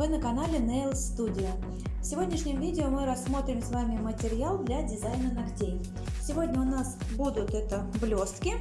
Вы на канале Nail Studio. В сегодняшнем видео мы рассмотрим с вами материал для дизайна ногтей. Сегодня у нас будут это блестки,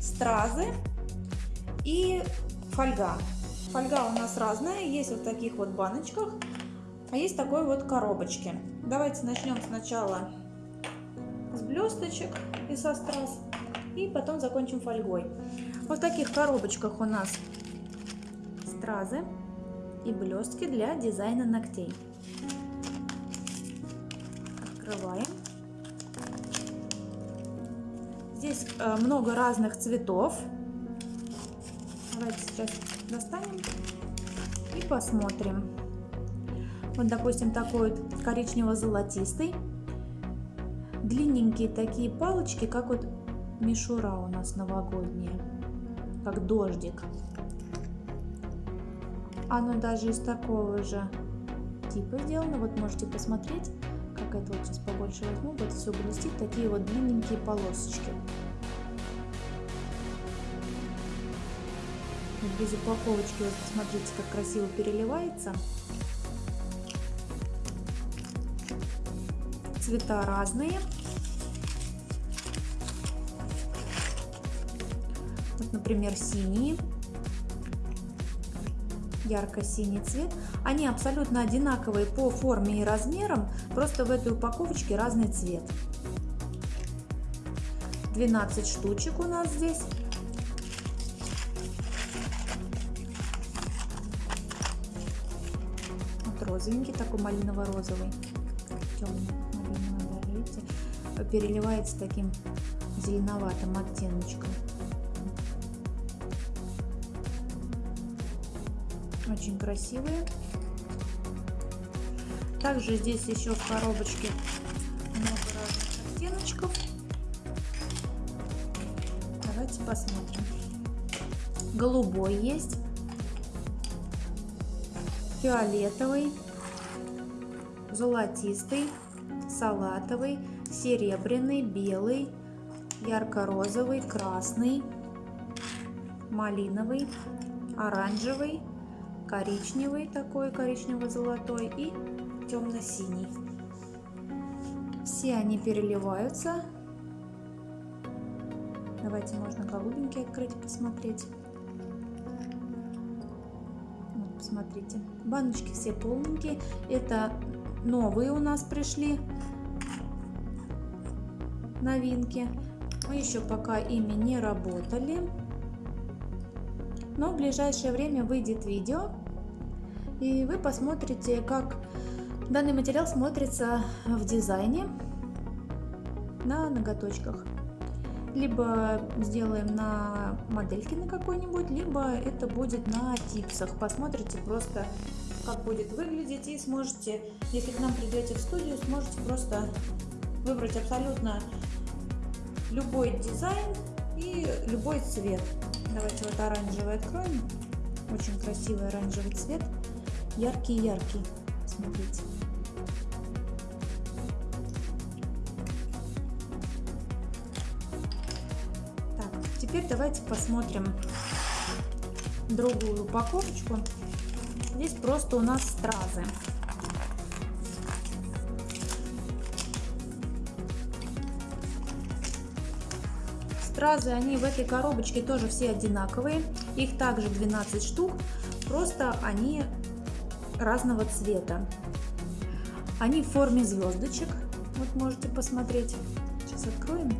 стразы и фольга. Фольга у нас разная, есть вот в таких вот баночках, а есть такой вот коробочки. Давайте начнем сначала с блесточек и со страз, и потом закончим фольгой. Вот в таких коробочках у нас стразы и блестки для дизайна ногтей. Открываем. Здесь э, много разных цветов. Давайте сейчас достанем и посмотрим. Вот, допустим, такой вот коричнево-золотистый. Длинненькие такие палочки, как вот мишура у нас новогодняя, как дождик. Оно даже из такого же типа сделано. Вот можете посмотреть, как это вот сейчас побольше возьму. Вот все блестит, такие вот длинненькие полосочки. Без упаковочки, вот посмотрите, как красиво переливается. Цвета разные. Вот, например, синие ярко-синий цвет. Они абсолютно одинаковые по форме и размерам, просто в этой упаковочке разный цвет. 12 штучек у нас здесь. Вот розовенький, такой малиново-розовый. Темный малиновый, да, видите? Переливается таким зеленоватым оттеночком. Очень красивые. Также здесь еще в коробочке много разных оттеночков. Давайте посмотрим. Голубой есть. Фиолетовый. Золотистый. Салатовый. Серебряный. Белый. Ярко-розовый. Красный. Малиновый. Оранжевый коричневый такой, коричнево-золотой и темно-синий. Все они переливаются. Давайте можно голубенький открыть, посмотреть. Вот, посмотрите. Баночки все полненькие. Это новые у нас пришли новинки. Мы еще пока ими не работали. Но в ближайшее время выйдет видео, и вы посмотрите, как данный материал смотрится в дизайне на ноготочках. Либо сделаем на модельке на какой-нибудь, либо это будет на типсах. Посмотрите просто, как будет выглядеть и сможете, если к нам придете в студию, сможете просто выбрать абсолютно любой дизайн и любой цвет. Давайте вот оранжевый откроем. Очень красивый оранжевый цвет. Яркий-яркий. Смотрите. Так, теперь давайте посмотрим другую упаковочку. Здесь просто у нас стразы. Стразы, они в этой коробочке тоже все одинаковые. Их также 12 штук, просто они разного цвета. Они в форме звездочек. Вот можете посмотреть. Сейчас откроем.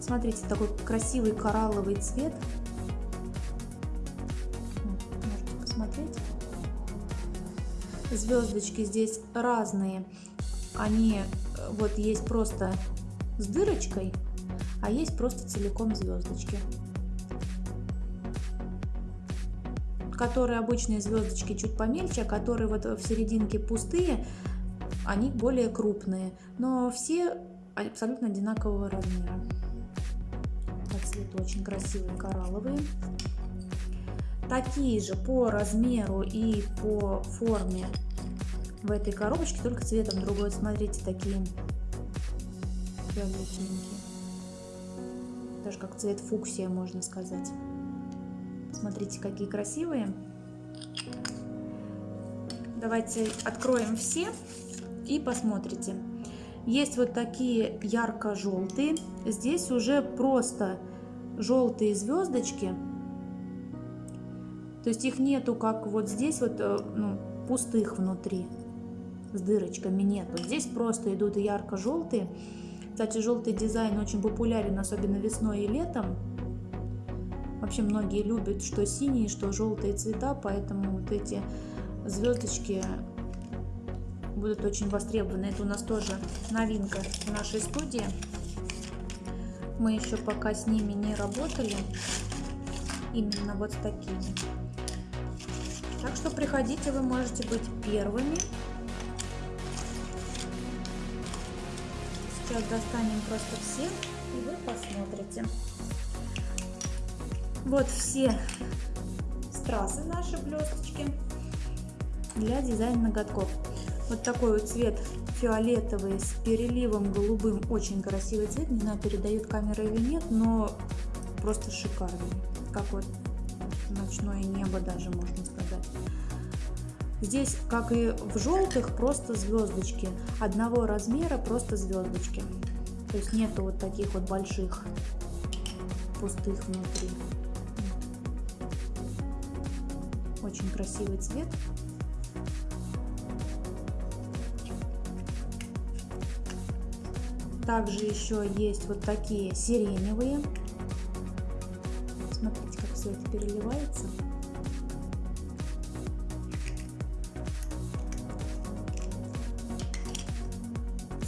Смотрите, такой красивый коралловый цвет. Можете посмотреть. Звездочки здесь разные. Они э, вот есть просто с дырочкой а есть просто целиком звездочки. Которые обычные звездочки чуть помельче, а которые вот в серединке пустые, они более крупные, но все абсолютно одинакового размера. По цвету очень красивые коралловые. Такие же по размеру и по форме в этой коробочке, только цветом другой. Смотрите, такие фиолетовенькие даже как цвет фуксия, можно сказать. Смотрите, какие красивые. Давайте откроем все и посмотрите. Есть вот такие ярко-желтые. Здесь уже просто желтые звездочки. То есть их нету, как вот здесь вот э, ну, пустых внутри. С дырочками нету. Здесь просто идут ярко-желтые. Кстати, желтый дизайн очень популярен, особенно весной и летом. Вообще многие любят что синие, что желтые цвета, поэтому вот эти звездочки будут очень востребованы. Это у нас тоже новинка в нашей студии. Мы еще пока с ними не работали. Именно вот с такими. Так что приходите, вы можете быть первыми. Сейчас достанем просто все, и вы посмотрите. Вот все страсы наши блесточки для дизайна ноготков. Вот такой вот цвет фиолетовый с переливом голубым. Очень красивый цвет. Не знаю, передают камера или нет, но просто шикарный. Как вот ночное небо даже, можно сказать. Здесь, как и в желтых, просто звездочки. Одного размера просто звездочки. То есть нету вот таких вот больших пустых внутри. Очень красивый цвет. Также еще есть вот такие сиреневые. Смотрите, как все это переливается.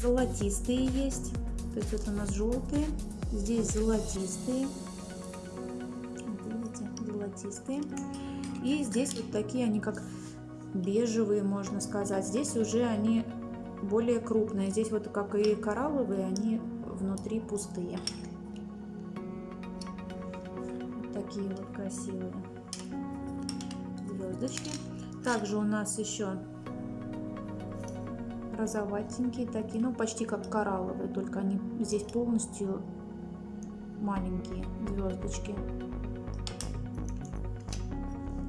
Золотистые есть. То есть вот у нас желтые. Здесь золотистые. Видите, золотистые. И здесь вот такие они как бежевые, можно сказать. Здесь уже они более крупные. Здесь вот как и коралловые, они внутри пустые. Вот такие вот красивые звездочки. Также у нас еще розоватенькие такие, ну почти как коралловые, только они здесь полностью маленькие звездочки.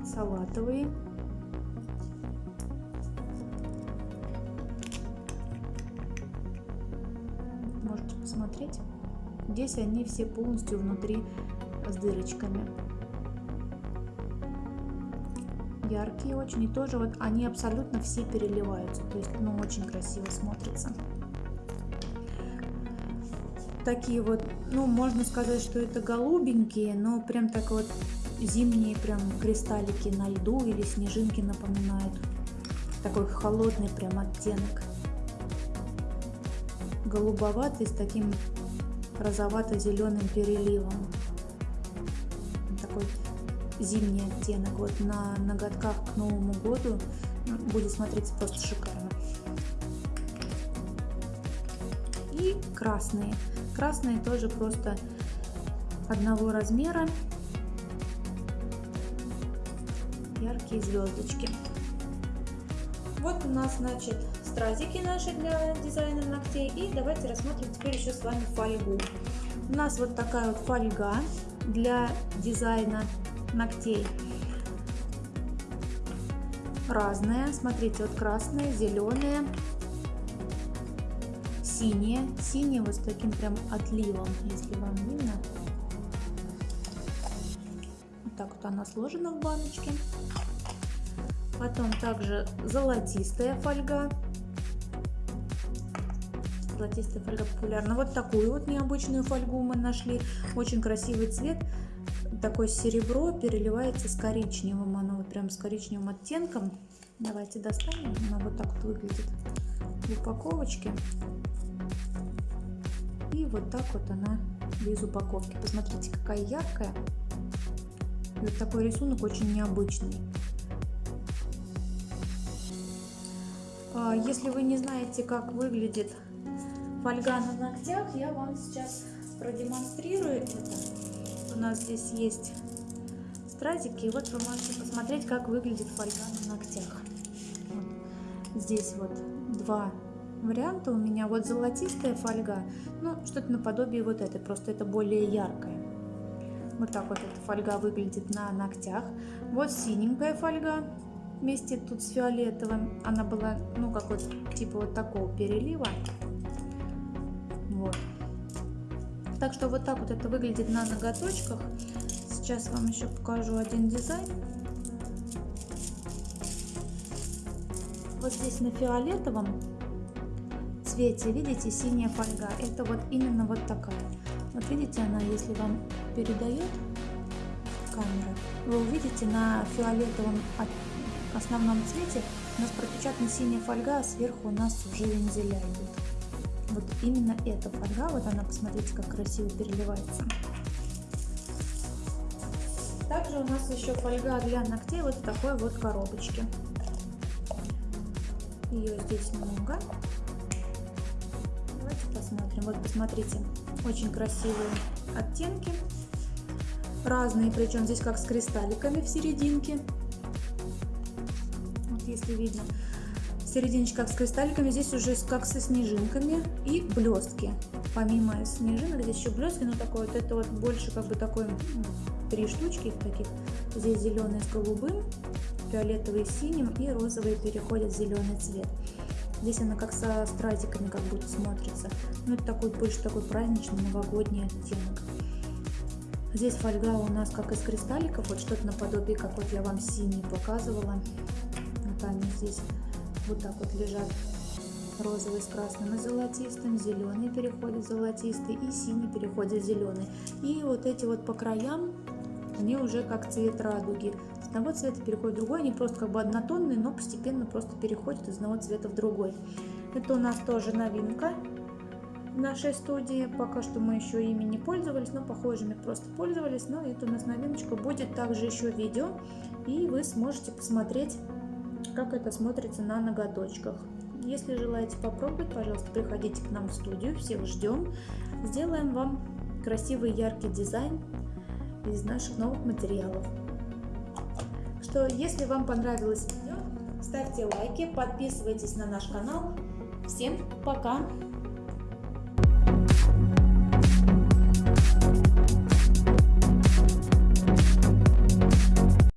Салатовые. посмотреть. Здесь они все полностью внутри с дырочками. Яркие очень. И тоже вот они абсолютно все переливаются. То есть, ну, очень красиво смотрится. Такие вот, ну, можно сказать, что это голубенькие, но прям так вот зимние прям кристаллики на льду или снежинки напоминают. Такой холодный прям оттенок голубоватый с таким розовато-зеленым переливом. Такой зимний оттенок. Вот на ноготках к Новому году будет смотреться просто шикарно. И красные. Красные тоже просто одного размера. Яркие звездочки. Вот у нас, значит, стразики наши для дизайна ногтей. И давайте рассмотрим теперь еще с вами фольгу. У нас вот такая вот фольга для дизайна ногтей. Разная. Смотрите, вот красная, зеленая, синяя. Синяя вот с таким прям отливом, если вам видно. Вот так вот она сложена в баночке. Потом также золотистая фольга золотистая фольга популярна. Вот такую вот необычную фольгу мы нашли. Очень красивый цвет. Такое серебро переливается с коричневым. Оно вот прям с коричневым оттенком. Давайте достанем. Она вот так вот выглядит в упаковочке. И вот так вот она без упаковки. Посмотрите, какая яркая. вот такой рисунок очень необычный. А, если вы не знаете, как выглядит фольга на ногтях, я вам сейчас продемонстрирую это. Нас здесь есть стразики, и вот вы можете посмотреть, как выглядит фольга на ногтях. Вот. Здесь вот два варианта у меня. Вот золотистая фольга, ну, что-то наподобие вот этой, просто это более яркая. Вот так вот эта фольга выглядит на ногтях. Вот синенькая фольга, вместе тут с фиолетовым. Она была, ну, как вот, типа вот такого перелива. Так что вот так вот это выглядит на ноготочках. Сейчас вам еще покажу один дизайн. Вот здесь на фиолетовом цвете, видите, синяя фольга. Это вот именно вот такая. Вот видите, она, если вам передает камера, вы увидите на фиолетовом основном цвете у нас пропечатана синяя фольга, а сверху у нас уже вензеля идут. Вот именно эта фольга, вот она, посмотрите, как красиво переливается. Также у нас еще фольга для ногтей вот в такой вот коробочке. Ее здесь много. Давайте посмотрим. Вот посмотрите, очень красивые оттенки. Разные, причем здесь как с кристалликами в серединке. Вот если видно. Серединочка как с кристалликами, здесь уже как со снежинками и блестки. Помимо снежинок здесь еще блестки, но такой вот это вот больше как бы такой три штучки таких. Здесь зеленый с голубым, фиолетовый с синим и розовый переходит в зеленый цвет. Здесь она как со стразиками как будто смотрится. Ну, это такой больше такой праздничный новогодний оттенок. Здесь фольга у нас как из кристалликов, вот что-то наподобие, как вот я вам синий показывала. Вот они здесь вот так вот лежат розовый с красным и золотистым, зеленый переходит золотистый и синий переходит зеленый. И вот эти вот по краям они уже как цвет радуги. С одного цвета переходит в другой, они просто как бы однотонные, но постепенно просто переходят из одного цвета в другой. Это у нас тоже новинка нашей студии. Пока что мы еще ими не пользовались, но похожими просто пользовались. Но это у нас новиночка. Будет также еще видео, и вы сможете посмотреть, как это смотрится на ноготочках. Если желаете попробовать, пожалуйста, приходите к нам в студию. Всех ждем. Сделаем вам красивый яркий дизайн из наших новых материалов. Что, если вам понравилось видео, ставьте лайки, подписывайтесь на наш канал. Всем пока!